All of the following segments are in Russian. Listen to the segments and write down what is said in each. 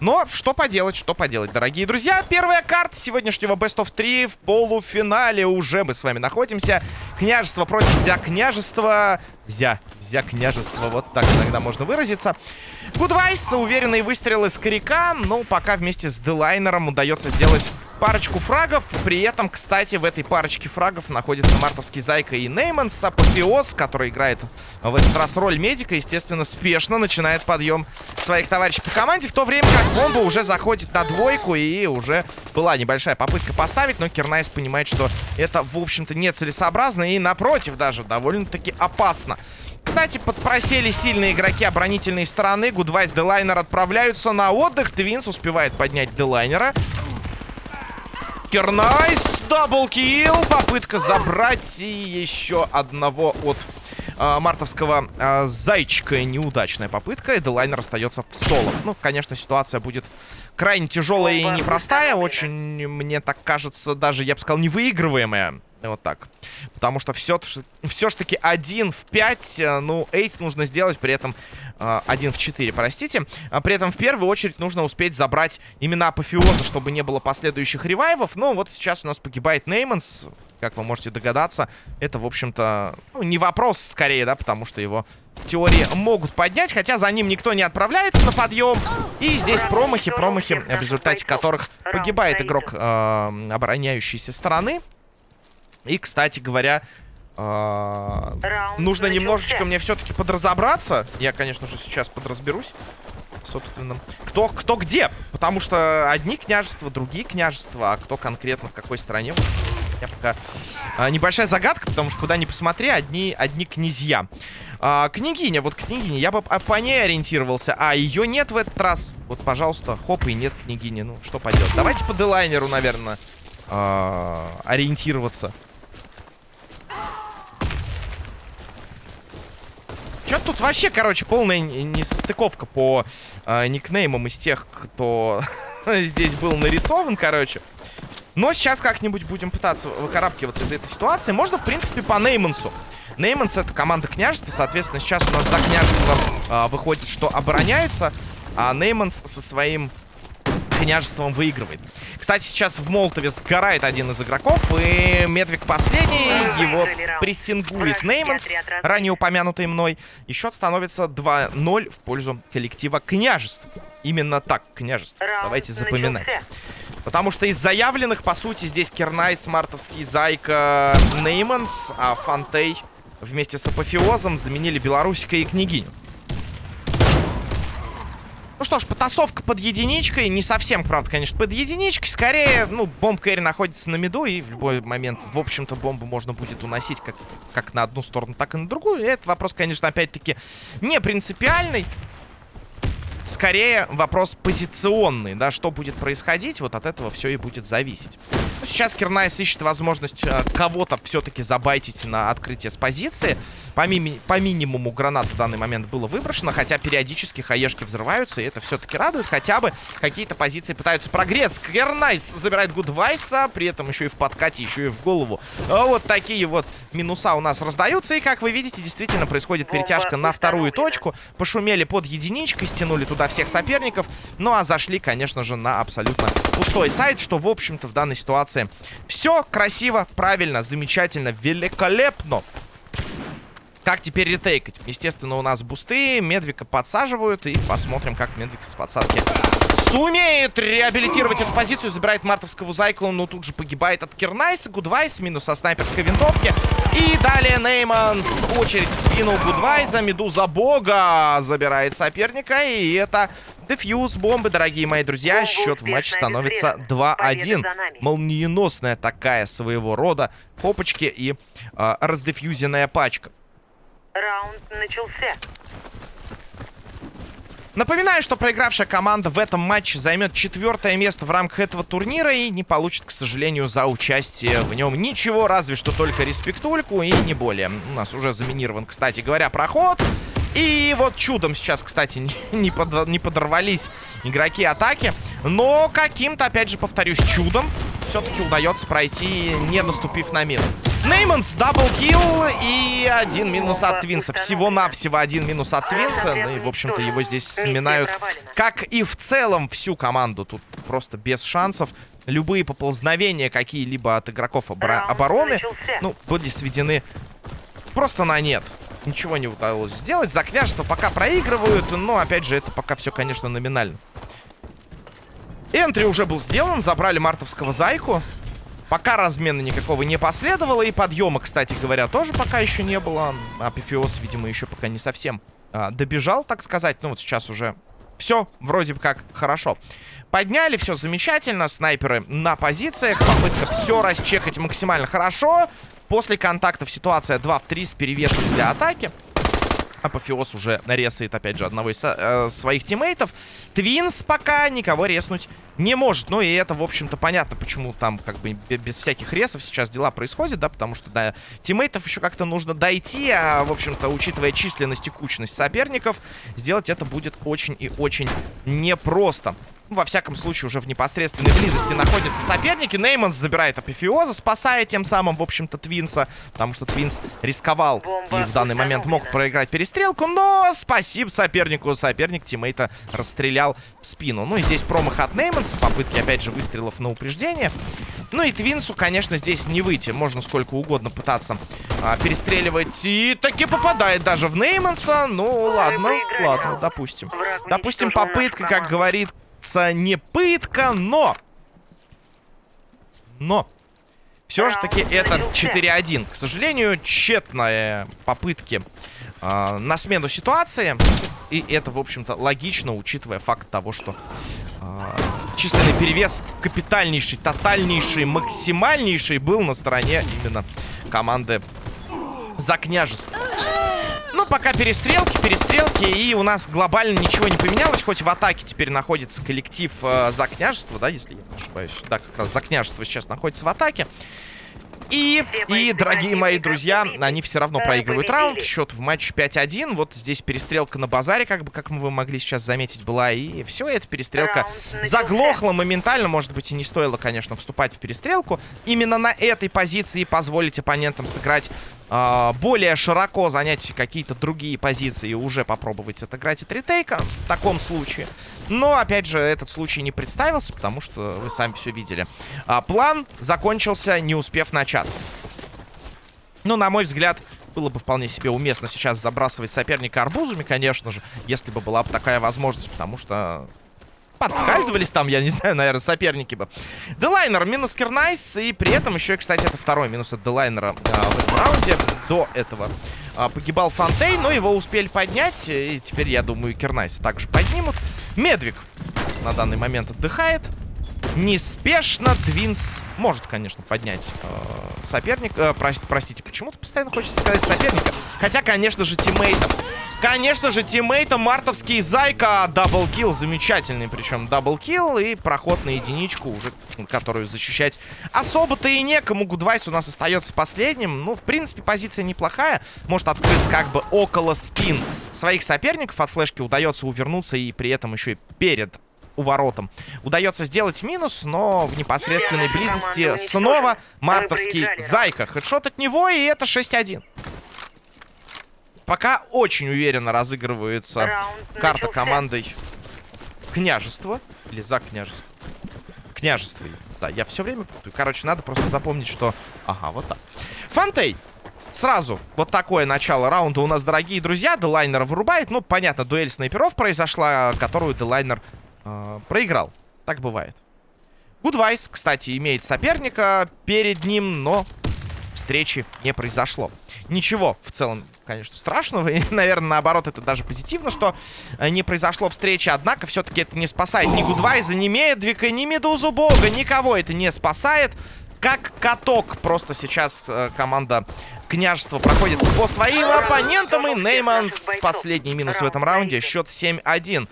Но что поделать, что поделать, дорогие друзья. Первая карта сегодняшнего Best of 3 в полуфинале уже мы с вами находимся. Княжество против Зя княжества. Зя, Зя княжество, вот так иногда можно выразиться. Гудвайс, уверенные выстрелы с коряка. Ну, пока вместе с Делайнером удается сделать парочку фрагов. При этом, кстати, в этой парочке фрагов находится мартовский Зайка и Нейманс. Апофеоз, который играет в этот раз роль медика, естественно, спешно начинает подъем своих товарищей по команде. В то время как бомба уже заходит на двойку и уже была небольшая попытка поставить. Но Кернайс понимает, что это, в общем-то, нецелесообразно и, напротив, даже довольно-таки опасно. Кстати, подпросели сильные игроки оборонительной стороны. Гудвайс, Делайнер отправляются на отдых. Твинс успевает поднять Делайнера. Кернайс, double kill. Попытка забрать и еще одного от э, мартовского э, зайчика. Неудачная попытка. И Делайнер остается в соло. Ну, конечно, ситуация будет крайне тяжелая и непростая. Очень, мне так кажется, даже, я бы сказал, невыигрываемая. Вот так. Потому что все, все ж таки 1 в 5. Э, ну, эйт нужно сделать, при этом э, 1 в 4, простите. А при этом в первую очередь нужно успеть забрать именно апофеоза, чтобы не было последующих ревайвов. Но вот сейчас у нас погибает Нейманс. Как вы можете догадаться, это, в общем-то, ну, не вопрос скорее, да, потому что его в теории могут поднять, хотя за ним никто не отправляется на подъем. И здесь промахи, промахи, в результате которых погибает игрок э, обороняющейся стороны. И, кстати говоря, э нужно немножечко мне все-таки подразобраться. Я, конечно же, сейчас подразберусь. Собственно, кто, кто где. Потому что одни княжества, другие княжества, а кто конкретно в какой стране. Я пока... А, небольшая загадка, потому что куда ни посмотри, одни, одни князья. А, княгиня, вот княгиня, я бы по ней ориентировался. А, ее нет в этот раз. Вот, пожалуйста, хоп, и нет княгини. Ну, что поделать. Давайте по делайнеру, наверное, а, ориентироваться. Что тут вообще, короче, полная несостыковка по э, никнеймам из тех, кто здесь был нарисован, короче. Но сейчас как-нибудь будем пытаться выкарабкиваться из этой ситуации. Можно, в принципе, по Неймансу. Нейманс это команда княжества, соответственно, сейчас у нас за княжеством э, выходит, что обороняются, а Нейманс со своим княжеством выигрывает. Кстати, сейчас в Молотове сгорает один из игроков, и Медвик последний, его прессингует Нейманс, ранее упомянутый мной. И счет становится 2-0 в пользу коллектива княжеств. Именно так, княжество. Давайте запоминать. Потому что из заявленных, по сути, здесь Кернайс, Мартовский, Зайка, Нейманс, а Фантей вместе с Апофеозом заменили Белорусика и Княгиню. Ну что ж, потасовка под единичкой. Не совсем, правда, конечно, под единичкой. Скорее, ну, bomb carry находится на миду. И в любой момент, в общем-то, бомбу можно будет уносить как, как на одну сторону, так и на другую. И этот вопрос, конечно, опять-таки не принципиальный. Скорее, вопрос позиционный, да, что будет происходить, вот от этого все и будет зависеть. Ну, сейчас Кернайс ищет возможность э, кого-то все-таки забайтить на открытие с позиции. По, ми по минимуму гранат в данный момент было выброшено, хотя периодически хаешки взрываются, и это все-таки радует. Хотя бы какие-то позиции пытаются прогреться. Кернайс забирает Гудвайса, при этом еще и в подкате, еще и в голову. А вот такие вот минуса у нас раздаются, и как вы видите, действительно происходит перетяжка на вторую точку. Пошумели под единичкой, стянули туда всех соперников, ну а зашли, конечно же, на абсолютно пустой сайт, что, в общем-то, в данной ситуации все красиво, правильно, замечательно, великолепно. Как теперь ретейкать? Естественно, у нас бусты, Медвика подсаживают. И посмотрим, как Медвик с подсадки сумеет реабилитировать эту позицию. Забирает мартовского зайку, но тут же погибает от Кернайса. Гудвайс минус со снайперской винтовки. И далее Нейман с очередь в спину Гудвайза. Медуза бога забирает соперника. И это дефьюз бомбы, дорогие мои друзья. Счет в матче становится 2-1. Молниеносная такая своего рода хопочки и э, раздефьюзенная пачка. Раунд начался. Напоминаю, что проигравшая команда в этом матче займет четвертое место в рамках этого турнира и не получит, к сожалению, за участие в нем ничего, разве что только респектульку и не более. У нас уже заминирован, кстати говоря, проход. И вот чудом сейчас, кстати, не, под, не подорвались игроки атаки. Но каким-то, опять же, повторюсь, чудом все-таки удается пройти, не наступив на мину. Нейманс, double kill и один минус от Твинса. Всего-навсего один минус от Твинса. Ну и, в общем-то, его здесь сминают, как и в целом всю команду. Тут просто без шансов. Любые поползновения какие-либо от игроков обор обороны, ну, были сведены просто на нет. Ничего не удалось сделать. За княжество пока проигрывают, но, опять же, это пока все, конечно, номинально. Энтри уже был сделан, забрали мартовского зайку. Пока размена никакого не последовало. И подъема, кстати говоря, тоже пока еще не было. Апифиоз, видимо, еще пока не совсем а, добежал, так сказать. Ну вот сейчас уже все вроде бы как хорошо. Подняли, все замечательно. Снайперы на позициях. Попытка все расчекать максимально хорошо. После контактов ситуация 2 в 3 с перевесом для атаки. Апофеоз уже нарезает, опять же, одного из э, своих тиммейтов. Твинс пока никого резнуть не может. Ну и это, в общем-то, понятно, почему там как бы без всяких ресов сейчас дела происходят, да, потому что, да, тиммейтов еще как-то нужно дойти, а, в общем-то, учитывая численность и кучность соперников, сделать это будет очень и очень непросто. Ну, во всяком случае, уже в непосредственной близости находятся соперники. Нейманс забирает Апофеоза, спасая тем самым, в общем-то, Твинса. Потому что Твинс рисковал и в данный момент мог проиграть перестрелку. Но спасибо сопернику. Соперник тиммейта расстрелял в спину. Ну и здесь промах от Нейманса. Попытки, опять же, выстрелов на упреждение. Ну и Твинсу, конечно, здесь не выйти. Можно сколько угодно пытаться а, перестреливать. И таки попадает даже в Нейманса. Ну, ладно, ладно, допустим. Допустим, попытка, как говорит не пытка, но... Но... Все же таки это 4-1. К сожалению, тщетные попытки э, на смену ситуации. И это, в общем-то, логично, учитывая факт того, что э, численный перевес капитальнейший, тотальнейший, максимальнейший был на стороне именно команды за княжество. Пока перестрелки, перестрелки, и у нас глобально ничего не поменялось, хоть в атаке теперь находится коллектив э, за княжество, да, если я не ошибаюсь. Да, как раз за княжество сейчас находится в атаке. И, и, дорогие мои друзья, они все равно проигрывают раунд. Счет в матче 5-1. Вот здесь перестрелка на базаре, как бы, как вы могли сейчас заметить, была. И все, эта перестрелка заглохла моментально. Может быть, и не стоило, конечно, вступать в перестрелку. Именно на этой позиции позволить оппонентам сыграть э, более широко, занять какие-то другие позиции и уже попробовать отыграть от ретейка в таком случае. Но, опять же, этот случай не представился, потому что вы сами все видели. А, план закончился, не успев начаться. Ну, на мой взгляд, было бы вполне себе уместно сейчас забрасывать соперника арбузами, конечно же, если бы была бы такая возможность, потому что подскальзывались там, я не знаю, наверное, соперники бы. Делайнер минус Кернайс, и при этом еще, кстати, это второй минус от Делайнера а, в этом раунде. До этого а, погибал Фонтейн, но его успели поднять, и теперь, я думаю, Кернайс также поднимут. Медвик на данный момент отдыхает. Неспешно Твинс может, конечно, поднять э, соперника. Э, про простите, почему-то постоянно хочется сказать соперника. Хотя, конечно же, тиммейтом. Конечно же, тиммейтом мартовский Зайка. Double kill, замечательный причем double kill. И проход на единичку, уже которую защищать особо-то и некому. Гудвайс у нас остается последним. Ну, в принципе, позиция неплохая. Может открыться как бы около спин своих соперников. От флешки удается увернуться и при этом еще и перед у воротам. Удается сделать минус, но в непосредственной близости снова мартовский Зайка. Хедшот от него, и это 6-1. Пока очень уверенно разыгрывается карта командой княжества. Или за княжество. Княжество. Да, я все время путаю. Короче, надо просто запомнить, что... Ага, вот так. Фантей. Сразу вот такое начало раунда у нас, дорогие друзья. Делайнер вырубает. Ну, понятно, дуэль снайперов произошла, которую Делайнер э, проиграл. Так бывает. Гудвайс, кстати, имеет соперника перед ним, но встречи не произошло. Ничего, в целом, конечно, страшного. И, наверное, наоборот, это даже позитивно, что э, не произошло встречи. Однако, все-таки это не спасает ни Гудвайза, ни Медвика, ни Медузу Бога. Никого это не спасает. Как каток. Просто сейчас э, команда княжества проходит по своим оппонентам. И Нейманс последний минус в этом раунде. Счет 7-1.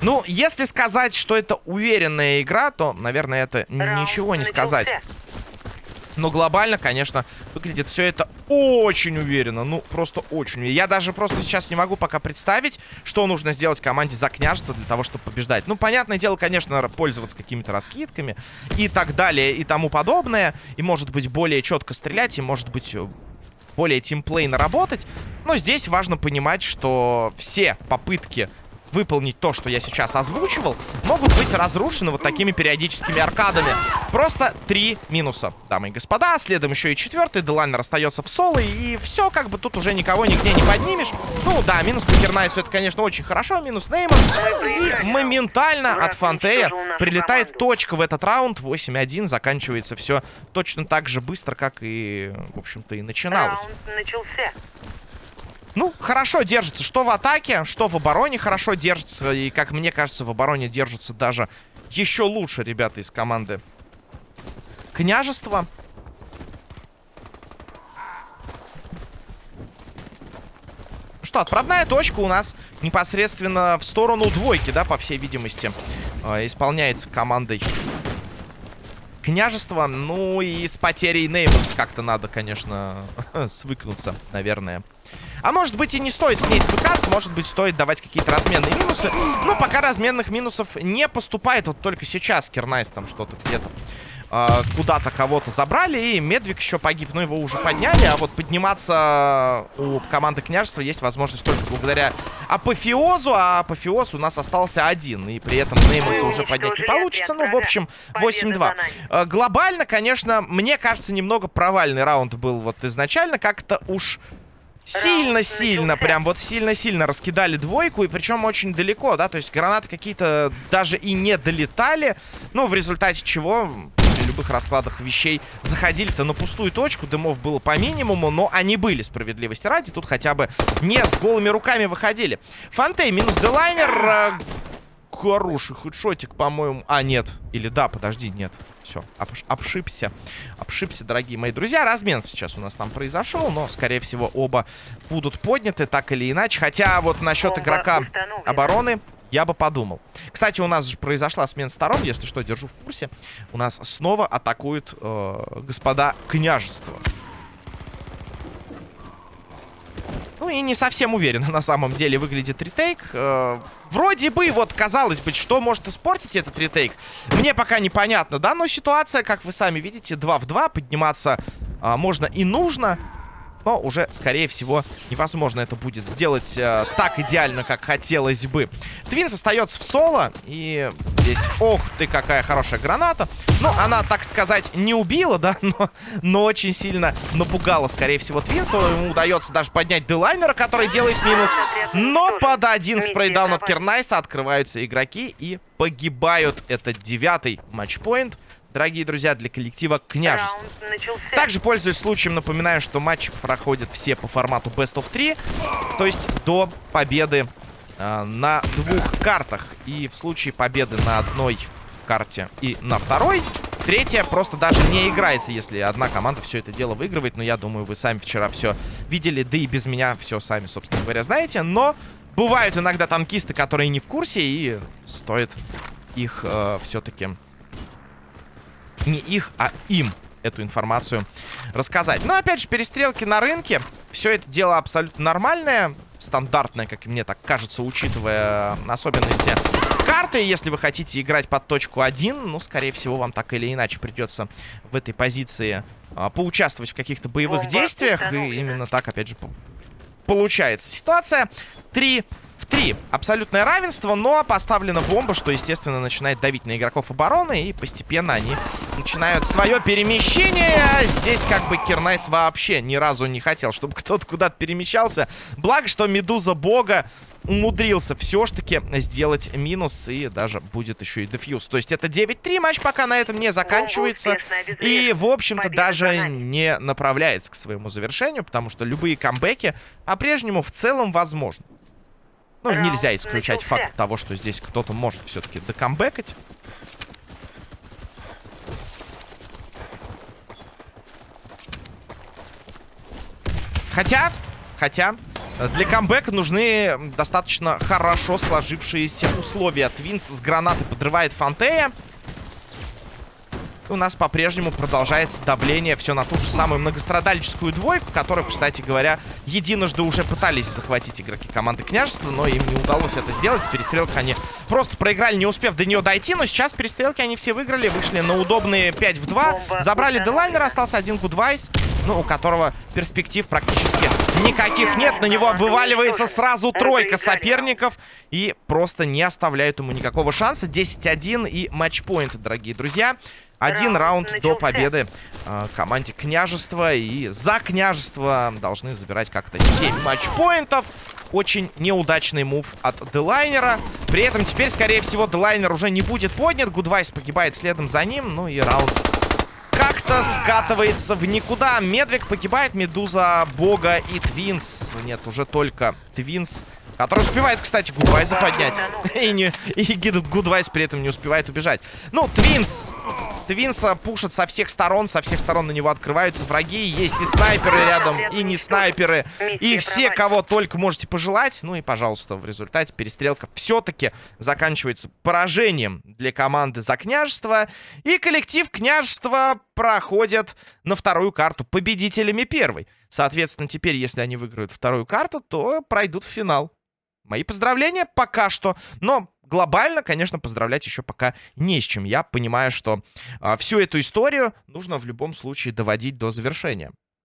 Ну, если сказать, что это уверенная игра, то, наверное, это ничего не сказать. Но глобально, конечно, выглядит все это очень уверенно. Ну, просто очень. Я даже просто сейчас не могу пока представить, что нужно сделать команде за княжество для того, чтобы побеждать. Ну, понятное дело, конечно, пользоваться какими-то раскидками и так далее, и тому подобное. И, может быть, более четко стрелять, и, может быть, более тимплейно работать. Но здесь важно понимать, что все попытки выполнить то, что я сейчас озвучивал, могут быть разрушены вот такими периодическими аркадами. Просто три минуса, дамы и господа. Следом еще и четвертый. Делайнер остается в соло. И все, как бы тут уже никого нигде не поднимешь. Ну да, минус по это, конечно, очень хорошо. Минус Нейман. И моментально от Фантея прилетает точка в этот раунд. 8-1. Заканчивается все точно так же быстро, как и, в общем-то, и начиналось. Ну, хорошо держится. Что в атаке, что в обороне хорошо держится. И, как мне кажется, в обороне держится даже еще лучше ребята из команды Княжества. Что, отправная точка у нас непосредственно в сторону двойки, да, по всей видимости, э, исполняется командой княжества. Ну и с потерей Нейманс как-то надо, конечно, свыкнуться, наверное. А может быть и не стоит с ней свыкаться, может быть стоит давать какие-то разменные минусы. Но пока разменных минусов не поступает. Вот только сейчас Кернайс там что-то где-то э, куда-то кого-то забрали. И Медвик еще погиб, но его уже подняли. А вот подниматься у команды княжества есть возможность только благодаря апофеозу. А апофеоз у нас остался один. И при этом Нейманса уже поднять не получится. Ну, в общем, 8-2. Э, глобально, конечно, мне кажется, немного провальный раунд был вот изначально. Как-то уж Сильно-сильно, прям вот сильно-сильно раскидали двойку, и причем очень далеко, да, то есть гранаты какие-то даже и не долетали, ну, в результате чего при любых раскладах вещей заходили-то на пустую точку, дымов было по минимуму, но они были, справедливости ради, тут хотя бы не с голыми руками выходили. Фантей минус Делайнер, э, хороший хедшотик, по-моему, а, нет, или да, подожди, нет. Все, обш обшибся. Обшибся, дорогие мои друзья. Размен сейчас у нас там произошел, но, скорее всего, оба будут подняты так или иначе. Хотя вот насчет Бомба игрока обороны я бы подумал. Кстати, у нас же произошла смена сторон, если что, держу в курсе. У нас снова атакуют э, господа княжества. Ну и не совсем уверенно на самом деле выглядит ретейк. Э, вроде бы, вот, казалось бы, что может испортить этот ретейк, мне пока непонятно, да? Но ситуация, как вы сами видите, 2 в 2, подниматься э, можно и нужно но уже, скорее всего, невозможно это будет сделать э, так идеально, как хотелось бы. Твинс остается в соло, и здесь, ох ты, какая хорошая граната. Ну, она, так сказать, не убила, да, но, но очень сильно напугала, скорее всего, Твинса. Ему удается даже поднять Делайнера, который делает минус. Но под один спрейдаун от Кернайса открываются игроки и погибают. Это девятый матчпоинт дорогие друзья, для коллектива княжества. Также, пользуясь случаем, напоминаю, что матчи проходят все по формату Best of 3, то есть до победы э, на двух картах. И в случае победы на одной карте и на второй, третья просто даже не играется, если одна команда все это дело выигрывает. Но я думаю, вы сами вчера все видели, да и без меня все сами, собственно говоря, знаете. Но бывают иногда танкисты, которые не в курсе, и стоит их э, все-таки не их, а им эту информацию рассказать. Но, опять же, перестрелки на рынке. Все это дело абсолютно нормальное. Стандартное, как мне так кажется, учитывая особенности карты. Если вы хотите играть под точку 1, ну, скорее всего, вам так или иначе придется в этой позиции а, поучаствовать в каких-то боевых Бомба действиях. И именно так, опять же, получается. Ситуация 3 в 3. Абсолютное равенство, но поставлена бомба, что, естественно, начинает давить на игроков обороны. И постепенно они начинают свое перемещение. Здесь как бы Кернайс вообще ни разу не хотел, чтобы кто-то куда-то перемещался. Благо, что Медуза Бога умудрился все ж таки сделать минус и даже будет еще и дефьюз. То есть это 9-3, матч пока на этом не заканчивается и, в общем-то, даже не направляется к своему завершению, потому что любые камбэки по-прежнему в целом возможны. Ну, нельзя исключать факт того, что здесь кто-то может все-таки докамбэкать. Хотя, хотя, для камбэка нужны достаточно хорошо сложившиеся условия. Твинс с гранаты подрывает Фантея. И у нас по-прежнему продолжается давление все на ту же самую многострадальческую двойку, которую, кстати говоря, единожды уже пытались захватить игроки команды княжества, но им не удалось это сделать. В перестрелках они просто проиграли, не успев до нее дойти, но сейчас перестрелки они все выиграли, вышли на удобные 5 в 2, забрали Делайнера, остался один Гудвайс, ну, у которого перспектив практически никаких нет. На него вываливается сразу тройка соперников и просто не оставляют ему никакого шанса. 10-1 и матчпоинт, дорогие друзья. Один раунд до победы э, команде княжества. И за княжество должны забирать как-то 7 матчпоинтов. Очень неудачный мув от Делайнера. При этом теперь, скорее всего, Делайнер уже не будет поднят. Гудвайс погибает следом за ним. Ну и раунд как-то скатывается в никуда. Медвиг погибает, Медуза, Бога и Твинс. Нет, уже только Твинс Который успевает, кстати, Гудвайза поднять. И, не, и Гудвайз при этом не успевает убежать. Ну, Твинс. Твинса пушат со всех сторон. Со всех сторон на него открываются враги. Есть и снайперы рядом, и не снайперы. И все, кого только можете пожелать. Ну и, пожалуйста, в результате перестрелка все-таки заканчивается поражением для команды за княжество. И коллектив княжества проходит на вторую карту победителями первой. Соответственно, теперь, если они выиграют вторую карту, то пройдут в финал. Мои поздравления пока что. Но глобально, конечно, поздравлять еще пока не с чем. Я понимаю, что а, всю эту историю нужно в любом случае доводить до завершения.